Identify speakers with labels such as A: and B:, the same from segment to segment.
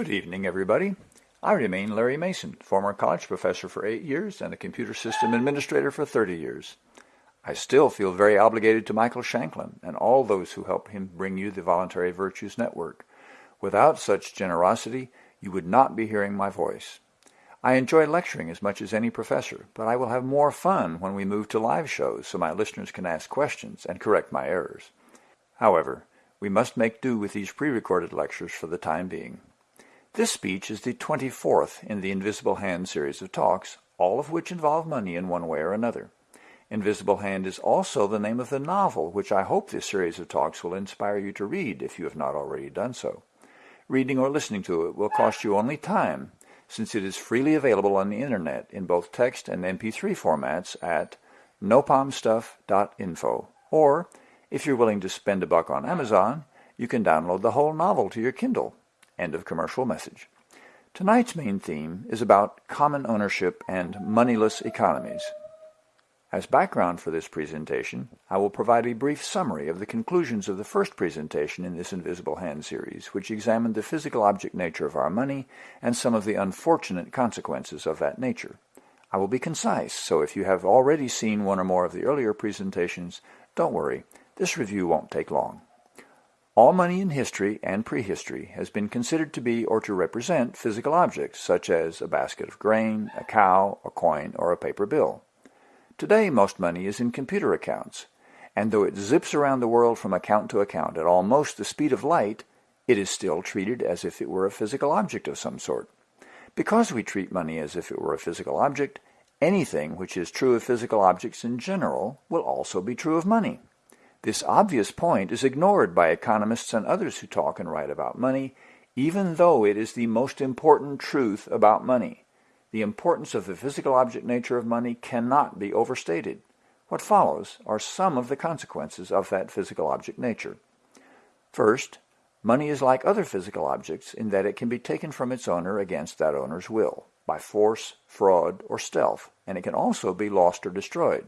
A: Good evening, everybody. I remain Larry Mason, former college professor for eight years and a computer system administrator for 30 years. I still feel very obligated to Michael Shanklin and all those who help him bring you the Voluntary Virtues Network. Without such generosity, you would not be hearing my voice. I enjoy lecturing as much as any professor, but I will have more fun when we move to live shows so my listeners can ask questions and correct my errors. However, we must make do with these pre-recorded lectures for the time being. This speech is the 24th in the Invisible Hand series of talks, all of which involve money in one way or another. Invisible Hand is also the name of the novel which I hope this series of talks will inspire you to read if you have not already done so. Reading or listening to it will cost you only time, since it is freely available on the internet in both text and MP3 formats at nopomstuff.info. Or, if you're willing to spend a buck on Amazon, you can download the whole novel to your Kindle. End of commercial message. Tonight's main theme is about common ownership and moneyless economies. As background for this presentation, I will provide a brief summary of the conclusions of the first presentation in this Invisible Hand series, which examined the physical object nature of our money and some of the unfortunate consequences of that nature. I will be concise, so if you have already seen one or more of the earlier presentations, don't worry, this review won't take long. All money in history and prehistory has been considered to be or to represent physical objects, such as a basket of grain, a cow, a coin, or a paper bill. Today, most money is in computer accounts, and though it zips around the world from account to account at almost the speed of light, it is still treated as if it were a physical object of some sort. Because we treat money as if it were a physical object, anything which is true of physical objects in general will also be true of money. This obvious point is ignored by economists and others who talk and write about money, even though it is the most important truth about money. The importance of the physical object nature of money cannot be overstated. What follows are some of the consequences of that physical object nature. First, money is like other physical objects in that it can be taken from its owner against that owner's will, by force, fraud, or stealth, and it can also be lost or destroyed.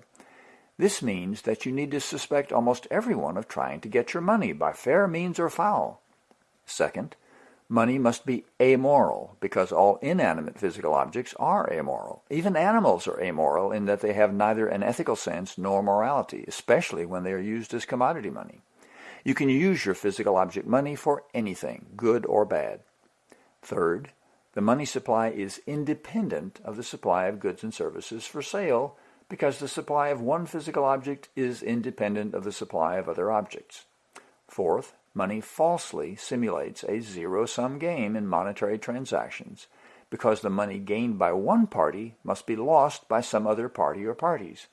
A: This means that you need to suspect almost everyone of trying to get your money by fair means or foul. Second, money must be amoral because all inanimate physical objects are amoral. Even animals are amoral in that they have neither an ethical sense nor morality, especially when they are used as commodity money. You can use your physical object money for anything, good or bad. Third, the money supply is independent of the supply of goods and services for sale because the supply of one physical object is independent of the supply of other objects. Fourth, money falsely simulates a zero-sum game in monetary transactions because the money gained by one party must be lost by some other party or parties.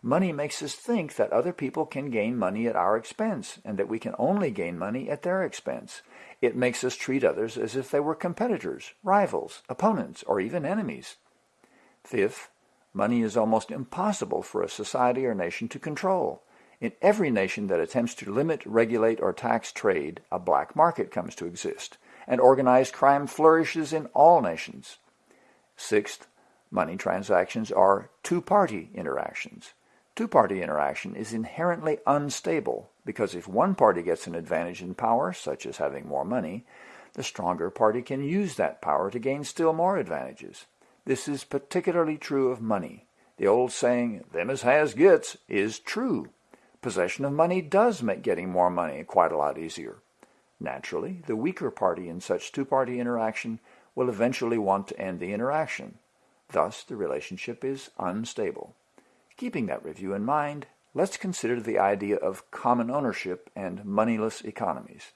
A: Money makes us think that other people can gain money at our expense and that we can only gain money at their expense. It makes us treat others as if they were competitors, rivals, opponents, or even enemies. Fifth, Money is almost impossible for a society or nation to control. In every nation that attempts to limit, regulate, or tax trade, a black market comes to exist, and organized crime flourishes in all nations. Sixth, money transactions are two-party interactions. Two-party interaction is inherently unstable because if one party gets an advantage in power, such as having more money, the stronger party can use that power to gain still more advantages. This is particularly true of money. The old saying, them as has gets, is true. Possession of money does make getting more money quite a lot easier. Naturally, the weaker party in such two-party interaction will eventually want to end the interaction. Thus, the relationship is unstable. Keeping that review in mind, let's consider the idea of common ownership and moneyless economies.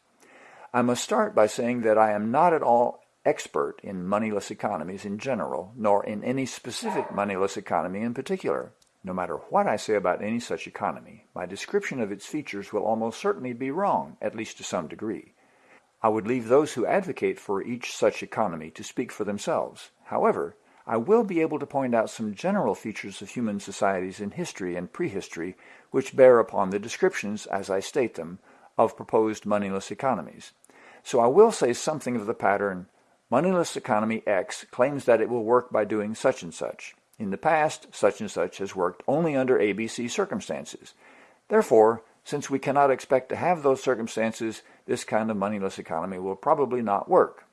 A: I must start by saying that I am not at all expert in moneyless economies in general, nor in any specific moneyless economy in particular. No matter what I say about any such economy, my description of its features will almost certainly be wrong, at least to some degree. I would leave those who advocate for each such economy to speak for themselves. However, I will be able to point out some general features of human societies in history and prehistory which bear upon the descriptions, as I state them, of proposed moneyless economies. So I will say something of the pattern, Moneyless economy X claims that it will work by doing such and such. In the past, such and such has worked only under ABC circumstances. Therefore, since we cannot expect to have those circumstances, this kind of moneyless economy will probably not work.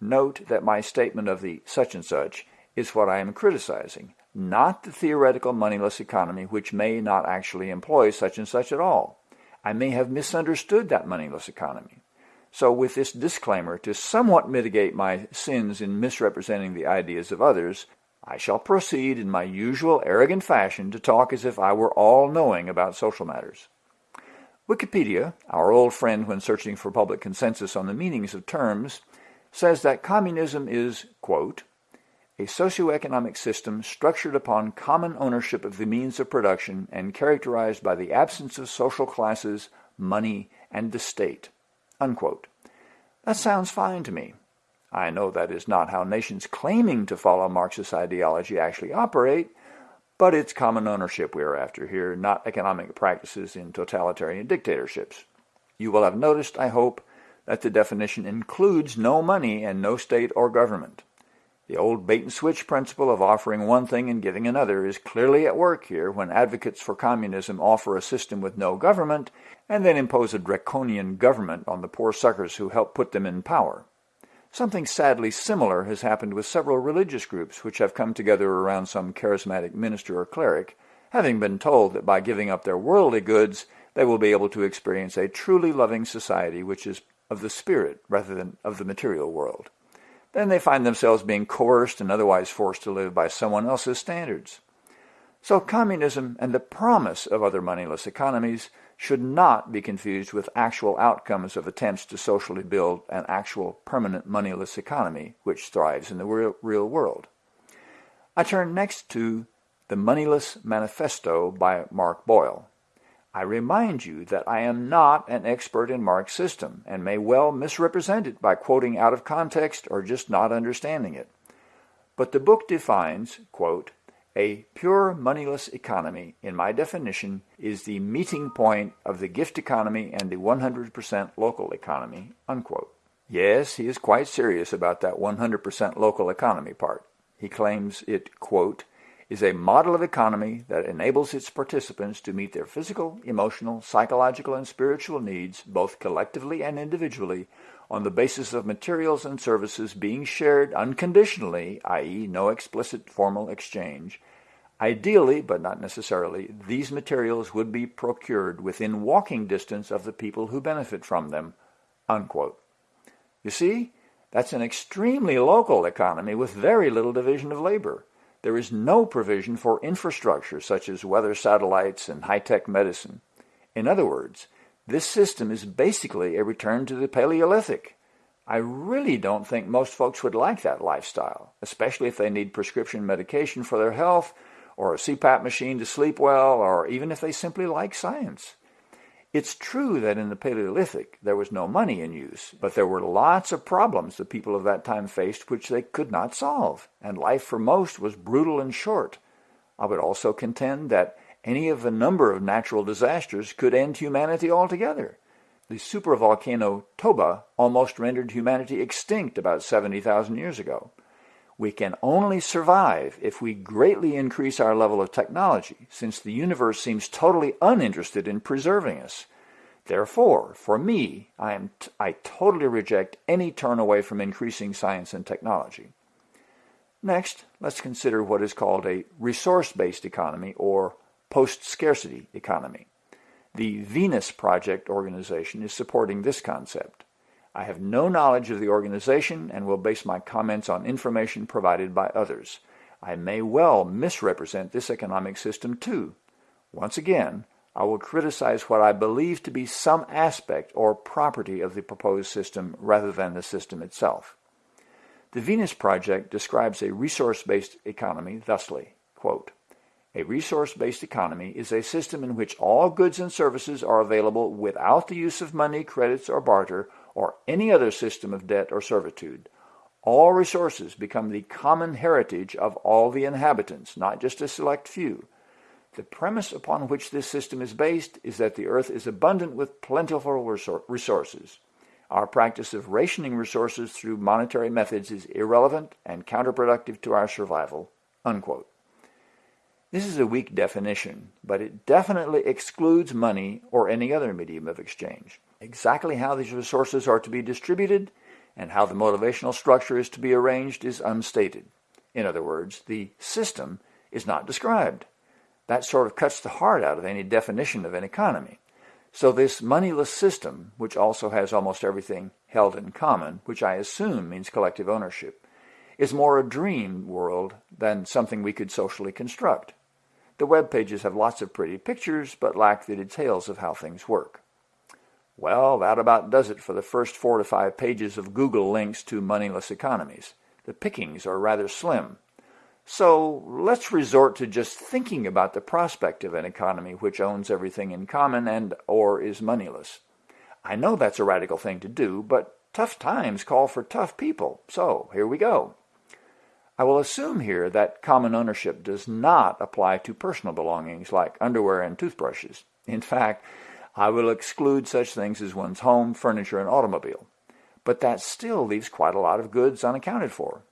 A: Note that my statement of the such and such is what I am criticizing, not the theoretical moneyless economy which may not actually employ such and such at all. I may have misunderstood that moneyless economy. So with this disclaimer, to somewhat mitigate my sins in misrepresenting the ideas of others, I shall proceed in my usual arrogant fashion to talk as if I were all-knowing about social matters. Wikipedia, our old friend when searching for public consensus on the meanings of terms, says that communism is, quote, a socioeconomic system structured upon common ownership of the means of production and characterized by the absence of social classes, money, and the state. Unquote. That sounds fine to me. I know that is not how nations claiming to follow Marxist ideology actually operate, but it's common ownership we are after here, not economic practices in totalitarian dictatorships. You will have noticed, I hope, that the definition includes no money and no state or government. The old bait-and-switch principle of offering one thing and giving another is clearly at work here when advocates for communism offer a system with no government and then impose a draconian government on the poor suckers who help put them in power. Something sadly similar has happened with several religious groups which have come together around some charismatic minister or cleric, having been told that by giving up their worldly goods they will be able to experience a truly loving society which is of the spirit rather than of the material world then they find themselves being coerced and otherwise forced to live by someone else's standards. So communism and the promise of other moneyless economies should not be confused with actual outcomes of attempts to socially build an actual permanent moneyless economy which thrives in the real, real world. I turn next to The Moneyless Manifesto by Mark Boyle. I remind you that I am not an expert in Mark's system and may well misrepresent it by quoting out of context or just not understanding it. But the book defines, quote, a pure moneyless economy, in my definition, is the meeting point of the gift economy and the 100% local economy, unquote. Yes, he is quite serious about that 100% local economy part. He claims it, quote, is a model of economy that enables its participants to meet their physical, emotional, psychological, and spiritual needs, both collectively and individually, on the basis of materials and services being shared unconditionally, i.e., no explicit formal exchange. Ideally, but not necessarily, these materials would be procured within walking distance of the people who benefit from them. Unquote. You see, that's an extremely local economy with very little division of labor. There is no provision for infrastructure such as weather satellites and high-tech medicine. In other words, this system is basically a return to the Paleolithic. I really don't think most folks would like that lifestyle, especially if they need prescription medication for their health, or a CPAP machine to sleep well, or even if they simply like science. It's true that in the Paleolithic there was no money in use, but there were lots of problems the people of that time faced which they could not solve, and life for most was brutal and short. I would also contend that any of a number of natural disasters could end humanity altogether. The supervolcano Toba almost rendered humanity extinct about 70,000 years ago. We can only survive if we greatly increase our level of technology, since the universe seems totally uninterested in preserving us. Therefore, for me, I, am t- I totally reject any turn away from increasing science and technology. Next, let's consider what is called a resource-based economy or post-scarcity economy. The Venus Project organization is supporting this concept. I have no knowledge of the organization and will base my comments on information provided by others. I may well misrepresent this economic system too. Once again, I will criticize what I believe to be some aspect or property of the proposed system rather than the system itself. The Venus Project describes a resource-based economy thusly, quote, a resource-based economy is a system in which all goods and services are available without the use of money, credits, or barter, or any other system of debt or servitude. All resources become the common heritage of all the inhabitants, not just a select few. The premise upon which this system is based is that the earth is abundant with plentiful resources. Our practice of rationing resources through monetary methods is irrelevant and counterproductive to our survival. Unquote. This is a weak definition, but it definitely excludes money or any other medium of exchange. Exactly how these resources are to be distributed and how the motivational structure is to be arranged is unstated. In other words, the system is not described. That sort of cuts the heart out of any definition of an economy. So this moneyless system, which also has almost everything held in common, which I assume means collective ownership, is more a dream world than something we could socially construct. The web pages have lots of pretty pictures, but lack the details of how things work. Well, that about does it for the first four to five pages of Google links to moneyless economies. The pickings are rather slim. So let's resort to just thinking about the prospect of an economy which owns everything in common and or is moneyless. I know that's a radical thing to do, but tough times call for tough people. So here we go. I will assume here that common ownership does not apply to personal belongings like underwear and toothbrushes. In fact, I will exclude such things as one's home, furniture, and automobile. But that still leaves quite a lot of goods unaccounted for.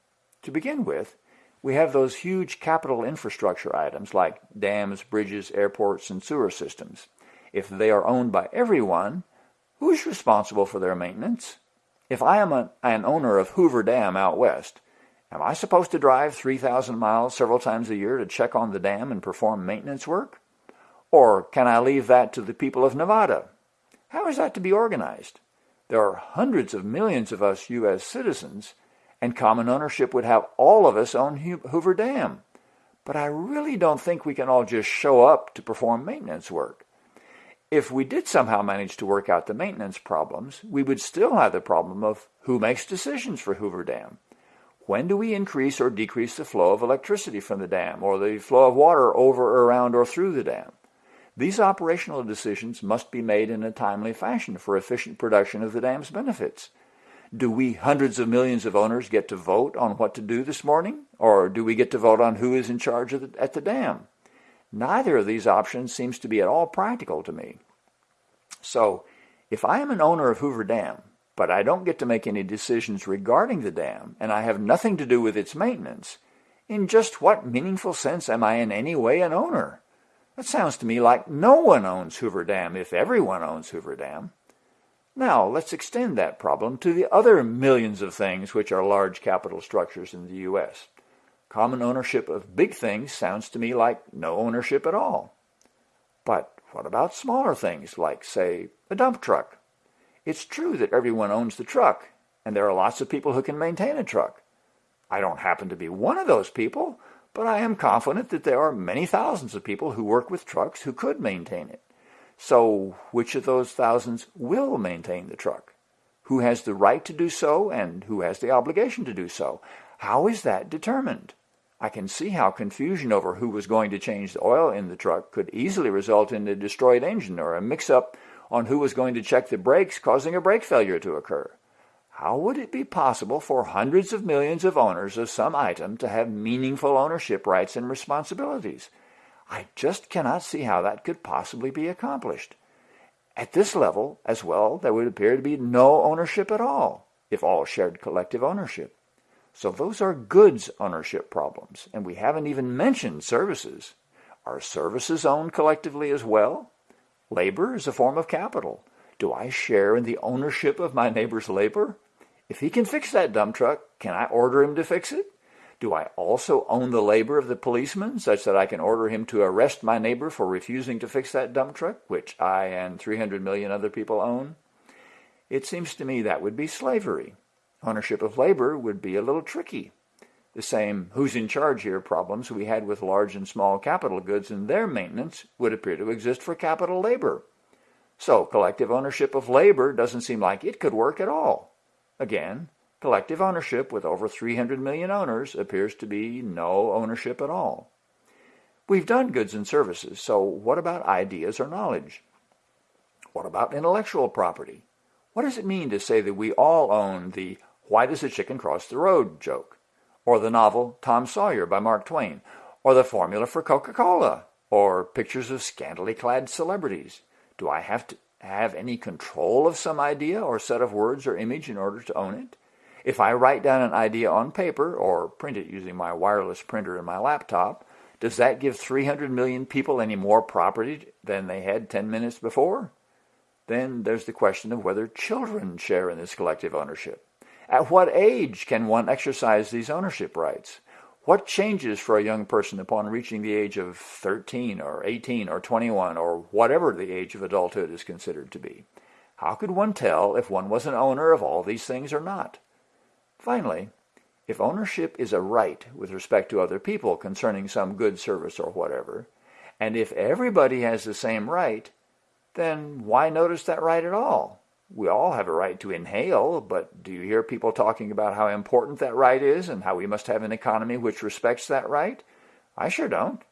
A: To begin with, we have those huge capital infrastructure items like dams, bridges, airports, and sewer systems. If they are owned by everyone, who's responsible for their maintenance? If I am a, an owner of Hoover Dam out west, am I supposed to drive 3,000 miles several times a year to check on the dam and perform maintenance work? Or can I leave that to the people of Nevada? How is that to be organized? There are hundreds of millions of us U.S. citizens, and common ownership would have all of us own Hoover Dam. But I really don't think we can all just show up to perform maintenance work. If we did somehow manage to work out the maintenance problems, we would still have the problem of who makes decisions for Hoover Dam. When do we increase or decrease the flow of electricity from the dam or the flow of water over, around, or through the dam? These operational decisions must be made in a timely fashion for efficient production of the dam's benefits. Do we hundreds of millions of owners get to vote on what to do this morning? Or do we get to vote on who is in charge the, at the dam? Neither of these options seems to be at all practical to me. So, if I am an owner of Hoover Dam, but I don't get to make any decisions regarding the dam, and I have nothing to do with its maintenance, in just what meaningful sense am I in any way an owner? That sounds to me like no one owns Hoover Dam if everyone owns Hoover Dam. Now, let's extend that problem to the other millions of things which are large capital structures in the U.S. Common ownership of big things sounds to me like no ownership at all. But what about smaller things like, say, a dump truck? It's true that everyone owns the truck, and there are lots of people who can maintain a truck. I don't happen to be one of those people, but I am confident that there are many thousands of people who work with trucks who could maintain it. So which of those thousands will maintain the truck? Who has the right to do so and who has the obligation to do so? How is that determined? I can see how confusion over who was going to change the oil in the truck could easily result in a destroyed engine or a mix-up on who was going to check the brakes causing a brake failure to occur. How would it be possible for hundreds of millions of owners of some item to have meaningful ownership rights and responsibilities? I just cannot see how that could possibly be accomplished. At this level, as well, there would appear to be no ownership at all, if all shared collective ownership. So those are goods ownership problems, and we haven't even mentioned services. Are services owned collectively as well? Labor is a form of capital. Do I share in the ownership of my neighbor's labor? If he can fix that dump truck, can I order him to fix it? Do I also own the labor of the policeman such that I can order him to arrest my neighbor for refusing to fix that dump truck, which I and 300 million other people own? It seems to me that would be slavery. Ownership of labor would be a little tricky. The same who's in charge here problems we had with large and small capital goods and their maintenance would appear to exist for capital labor. So collective ownership of labor doesn't seem like it could work at all. Again, collective ownership with over 300 million owners appears to be no ownership at all. We've done goods and services, so what about ideas or knowledge? What about intellectual property? What does it mean to say that we all own the why does a chicken cross the road joke? Or the novel Tom Sawyer by Mark Twain? Or the formula for Coca-Cola? Or pictures of scantily clad celebrities? Do I have to have any control of some idea or set of words or image in order to own it? If I write down an idea on paper or print it using my wireless printer in my laptop, does that give 300 million people any more property than they had 10 minutes before? Then there's the question of whether children share in this collective ownership. At what age can one exercise these ownership rights? What changes for a young person upon reaching the age of 13 or 18 or 21 or whatever the age of adulthood is considered to be? How could one tell if one was an owner of all these things or not? Finally, if ownership is a right with respect to other people concerning some good service or whatever, and if everybody has the same right, then why notice that right at all? We all have a right to inhale, but do you hear people talking about how important that right is and how we must have an economy which respects that right? I sure don't.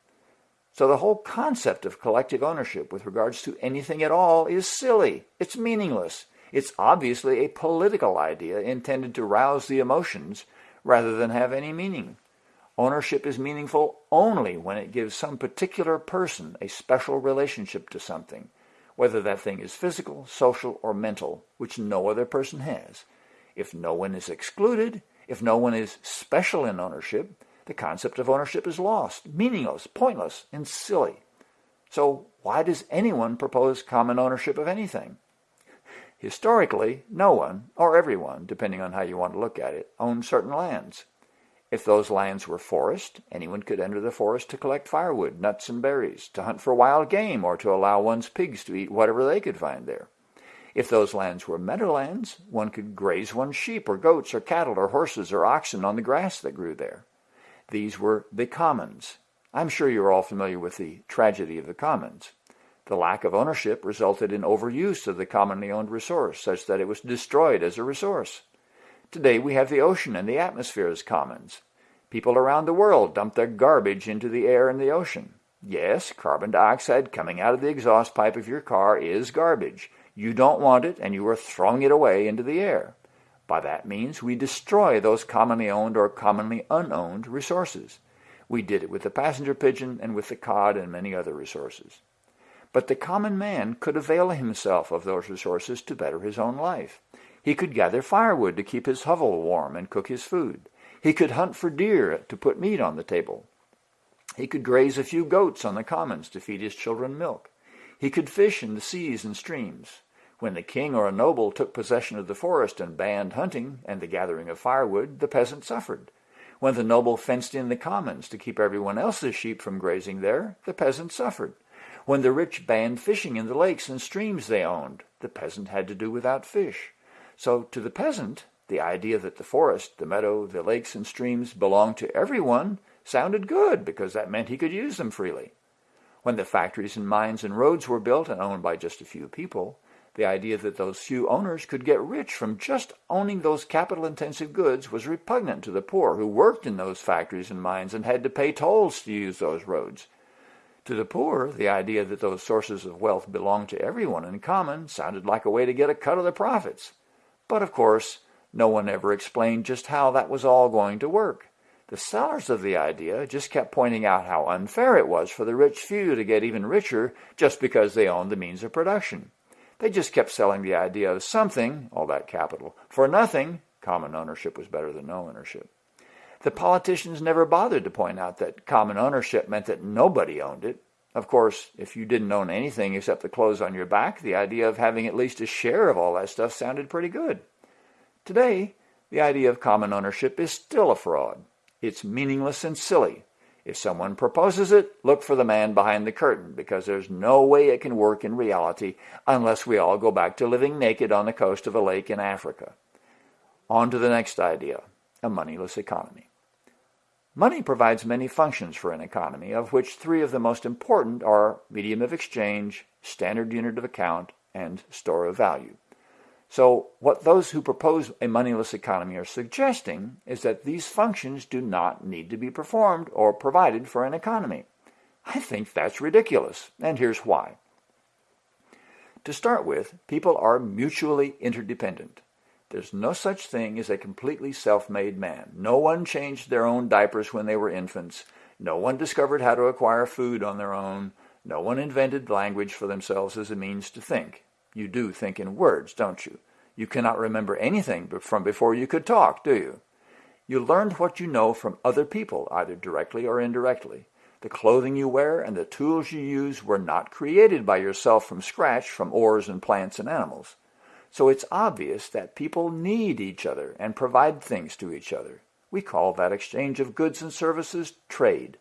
A: So the whole concept of collective ownership with regards to anything at all is silly. It's meaningless. It's obviously a political idea intended to rouse the emotions rather than have any meaning. Ownership is meaningful only when it gives some particular person a special relationship to something whether that thing is physical, social, or mental, which no other person has. If no one is excluded, if no one is special in ownership, the concept of ownership is lost, meaningless, pointless, and silly. So why does anyone propose common ownership of anything? Historically, no one, or everyone, depending on how you want to look at it, owned certain lands. If those lands were forest, anyone could enter the forest to collect firewood, nuts and berries, to hunt for wild game, or to allow one's pigs to eat whatever they could find there. If those lands were meadowlands, one could graze one's sheep or goats or cattle or horses or oxen on the grass that grew there. These were the commons. I'm sure you're all familiar with the tragedy of the commons. The lack of ownership resulted in overuse of the commonly owned resource, such that it was destroyed as a resource. Today we have the ocean and the atmosphere as commons. People around the world dump their garbage into the air and the ocean. Yes, carbon dioxide coming out of the exhaust pipe of your car is garbage. You don't want it and you are throwing it away into the air. By that means we destroy those commonly owned or commonly unowned resources. We did it with the passenger pigeon and with the cod and many other resources. But the common man could avail himself of those resources to better his own life. He could gather firewood to keep his hovel warm and cook his food. He could hunt for deer to put meat on the table. He could graze a few goats on the commons to feed his children milk. He could fish in the seas and streams. When the king or a noble took possession of the forest and banned hunting and the gathering of firewood, the peasant suffered. When the noble fenced in the commons to keep everyone else's sheep from grazing there, the peasant suffered. When the rich banned fishing in the lakes and streams they owned, the peasant had to do without fish. So to the peasant, the idea that the forest, the meadow, the lakes and streams belonged to everyone sounded good because that meant he could use them freely. When the factories and mines and roads were built and owned by just a few people, the idea that those few owners could get rich from just owning those capital-intensive goods was repugnant to the poor who worked in those factories and mines and had to pay tolls to use those roads. To the poor, the idea that those sources of wealth belonged to everyone in common sounded like a way to get a cut of the profits. But of course, no one ever explained just how that was all going to work. The sellers of the idea just kept pointing out how unfair it was for the rich few to get even richer just because they owned the means of production. They just kept selling the idea of something, all that capital, for nothing. Common ownership was better than no ownership. The politicians never bothered to point out that common ownership meant that nobody owned it. Of course, if you didn't own anything except the clothes on your back, the idea of having at least a share of all that stuff sounded pretty good. Today, the idea of common ownership is still a fraud. It's meaningless and silly. If someone proposes it, look for the man behind the curtain, because there's no way it can work in reality unless we all go back to living naked on the coast of a lake in Africa. On to the next idea, a moneyless economy. Money provides many functions for an economy, of which three of the most important are medium of exchange, standard unit of account, and store of value. So what those who propose a moneyless economy are suggesting is that these functions do not need to be performed or provided for an economy. I think that's ridiculous, and here's why. To start with, people are mutually interdependent. There's no such thing as a completely self-made man. No one changed their own diapers when they were infants. No one discovered how to acquire food on their own. No one invented language for themselves as a means to think. You do think in words, don't you? You cannot remember anything from before you could talk, do you? You learned what you know from other people, either directly or indirectly. The clothing you wear and the tools you use were not created by yourself from scratch from ores and plants and animals. So it's obvious that people need each other and provide things to each other. We call that exchange of goods and services trade.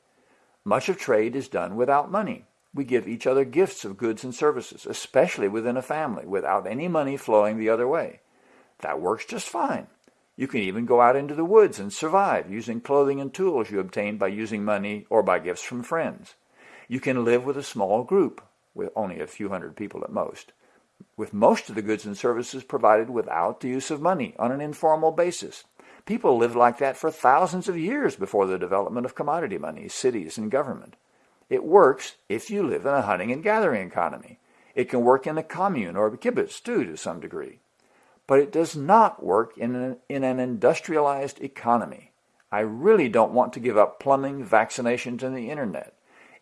A: Much of trade is done without money. We give each other gifts of goods and services, especially within a family, without any money flowing the other way. That works just fine. You can even go out into the woods and survive using clothing and tools you obtain by using money or by gifts from friends. You can live with a small group, with only a few hundred people at most with most of the goods and services provided without the use of money on an informal basis. People lived like that for thousands of years before the development of commodity money, cities, and government. It works if you live in a hunting and gathering economy. It can work in a commune or a kibbutz too to some degree. But it does not work in an, in an industrialized economy. I really don't want to give up plumbing, vaccinations, and the internet.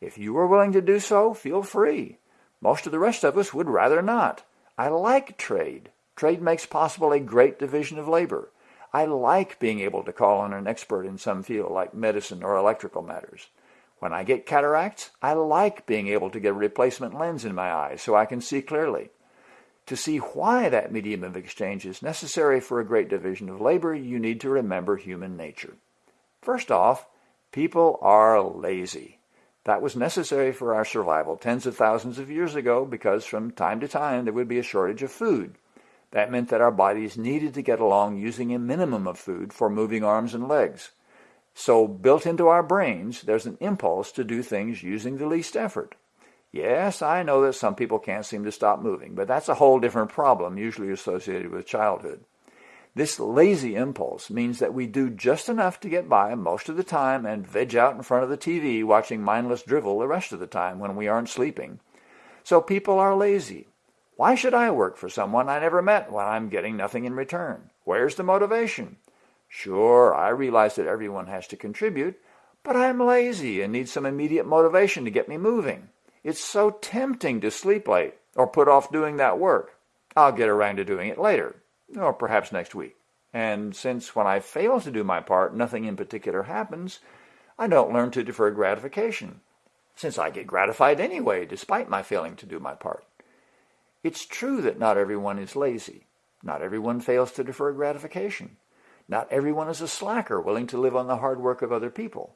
A: If you are willing to do so, feel free. Most of the rest of us would rather not. I like trade. Trade makes possible a great division of labor. I like being able to call on an expert in some field like medicine or electrical matters. When I get cataracts, I like being able to get a replacement lens in my eyes so I can see clearly. To see why that medium of exchange is necessary for a great division of labor, you need to remember human nature. First off, people are lazy. That was necessary for our survival tens of thousands of years ago because from time to time there would be a shortage of food. That meant that our bodies needed to get along using a minimum of food for moving arms and legs. So built into our brains, there's an impulse to do things using the least effort. Yes, I know that some people can't seem to stop moving, but that's a whole different problem, usually associated with childhood. This lazy impulse means that we do just enough to get by most of the time and veg out in front of the TV watching mindless drivel the rest of the time when we aren't sleeping. So people are lazy. Why should I work for someone I never met when I'm getting nothing in return? Where's the motivation? Sure, I realize that everyone has to contribute, but I'm lazy and need some immediate motivation to get me moving. It's so tempting to sleep late or put off doing that work. I'll get around to doing it later or perhaps next week. And since when I fail to do my part, nothing in particular happens, I don't learn to defer gratification, since I get gratified anyway, despite my failing to do my part. It's true that not everyone is lazy. Not everyone fails to defer gratification. Not everyone is a slacker willing to live on the hard work of other people.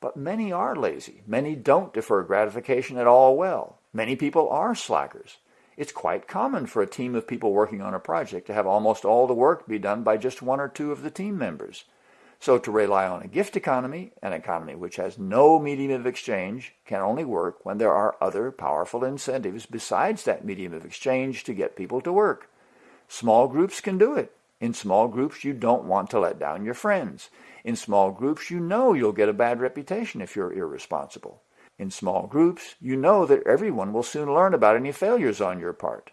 A: But many are lazy. Many don't defer gratification at all well. Many people are slackers. It's quite common for a team of people working on a project to have almost all the work be done by just one or two of the team members. So to rely on a gift economy, an economy which has no medium of exchange, can only work when there are other powerful incentives besides that medium of exchange to get people to work. Small groups can do it. In small groups, you don't want to let down your friends. In small groups, you know you'll get a bad reputation if you're irresponsible. In small groups, you know that everyone will soon learn about any failures on your part.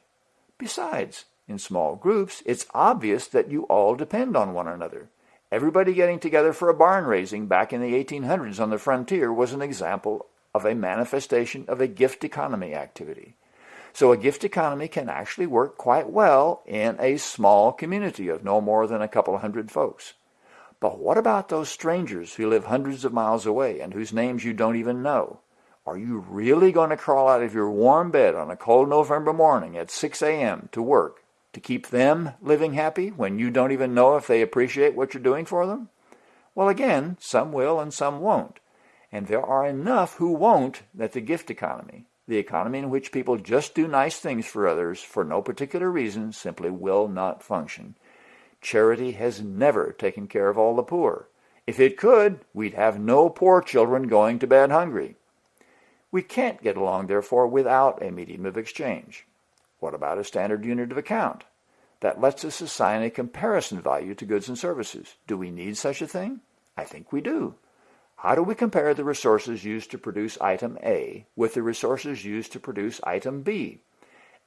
A: Besides, in small groups, it's obvious that you all depend on one another. Everybody getting together for a barn raising back in the 1800s on the frontier was an example of a manifestation of a gift economy activity. So a gift economy can actually work quite well in a small community of no more than a couple hundred folks. But what about those strangers who live hundreds of miles away and whose names you don't even know? Are you really going to crawl out of your warm bed on a cold November morning at 6 a.m. to work to keep them living happy when you don't even know if they appreciate what you're doing for them? Well, again, some will and some won't. And there are enough who won't that the gift economy, the economy in which people just do nice things for others for no particular reason, simply will not function. Charity has never taken care of all the poor. If it could, we'd have no poor children going to bed hungry. We can't get along, therefore, without a medium of exchange. What about a standard unit of account? That lets us assign a comparison value to goods and services. Do we need such a thing? I think we do. How do we compare the resources used to produce item A with the resources used to produce item B?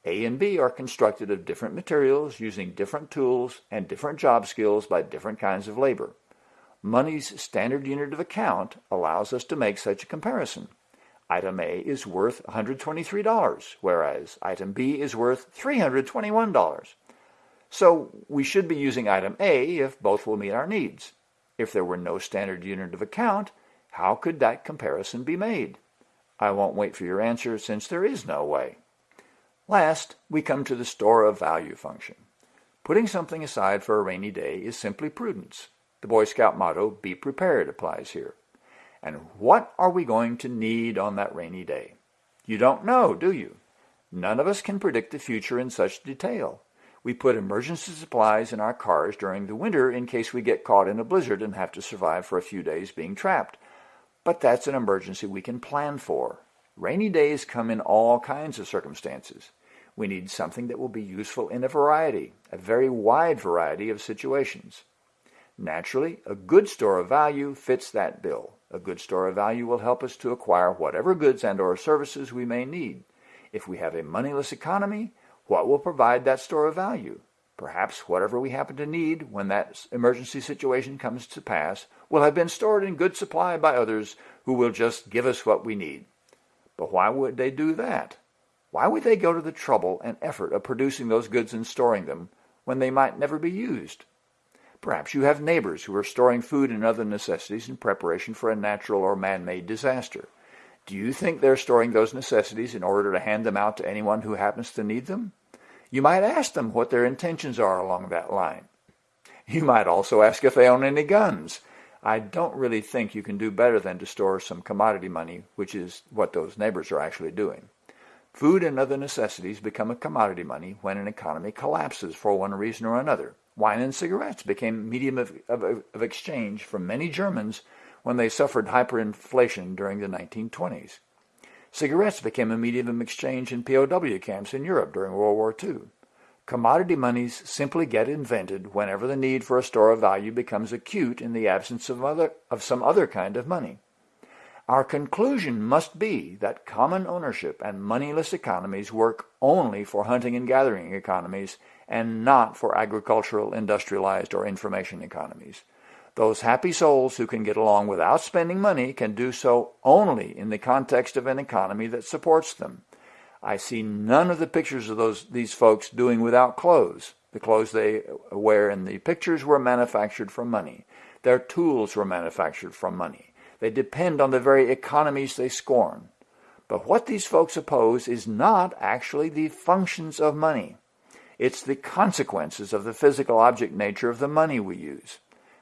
A: A and B are constructed of different materials using different tools and different job skills by different kinds of labor. Money's standard unit of account allows us to make such a comparison. Item A is worth $123, whereas item B is worth $321. So we should be using item A if both will meet our needs. If there were no standard unit of account, how could that comparison be made? I won't wait for your answer since there is no way. Last, we come to the store of value function. Putting something aside for a rainy day is simply prudence. The Boy Scout motto, be prepared, applies here. And what are we going to need on that rainy day? You don't know, do you? None of us can predict the future in such detail. We put emergency supplies in our cars during the winter in case we get caught in a blizzard and have to survive for a few days being trapped. But that's an emergency we can plan for. Rainy days come in all kinds of circumstances. We need something that will be useful in a variety, a very wide variety of situations. Naturally, a good store of value fits that bill. A good store of value will help us to acquire whatever goods and or services we may need. If we have a moneyless economy, what will provide that store of value? Perhaps whatever we happen to need when that emergency situation comes to pass will have been stored in good supply by others who will just give us what we need. But why would they do that? Why would they go to the trouble and effort of producing those goods and storing them when they might never be used? Perhaps you have neighbors who are storing food and other necessities in preparation for a natural or man-made disaster. Do you think they're storing those necessities in order to hand them out to anyone who happens to need them? You might ask them what their intentions are along that line. You might also ask if they own any guns. I don't really think you can do better than to store some commodity money, which is what those neighbors are actually doing. Food and other necessities become a commodity money when an economy collapses for one reason or another. Wine and cigarettes became medium of, of, of exchange for many Germans when they suffered hyperinflation during the 1920s. Cigarettes became a medium of exchange in POW camps in Europe during World War II. Commodity monies simply get invented whenever the need for a store of value becomes acute in the absence of, other, of some other kind of money. Our conclusion must be that common ownership and moneyless economies work only for hunting and gathering economies and not for agricultural, industrialized, or information economies. Those happy souls who can get along without spending money can do so only in the context of an economy that supports them. I see none of the pictures of those these folks doing without clothes. The clothes they wear in the pictures were manufactured from money. Their tools were manufactured from money. They depend on the very economies they scorn. But what these folks oppose is not actually the functions of money. It's the consequences of the physical object nature of the money we use.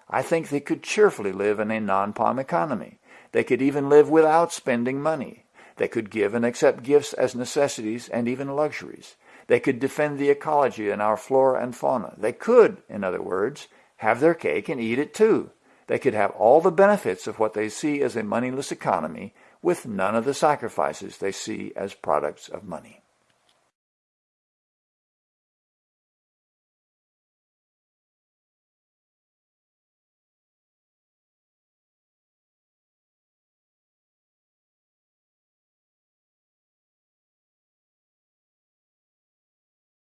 A: I think they could cheerfully live in a non-POM economy. They could even live without spending money. They could give and accept gifts as necessities and even luxuries. They could defend the ecology and our flora and fauna. They could, in other words, have their cake and eat it too. They could have all the benefits of what they see as a moneyless economy with none of the sacrifices they see as products of money.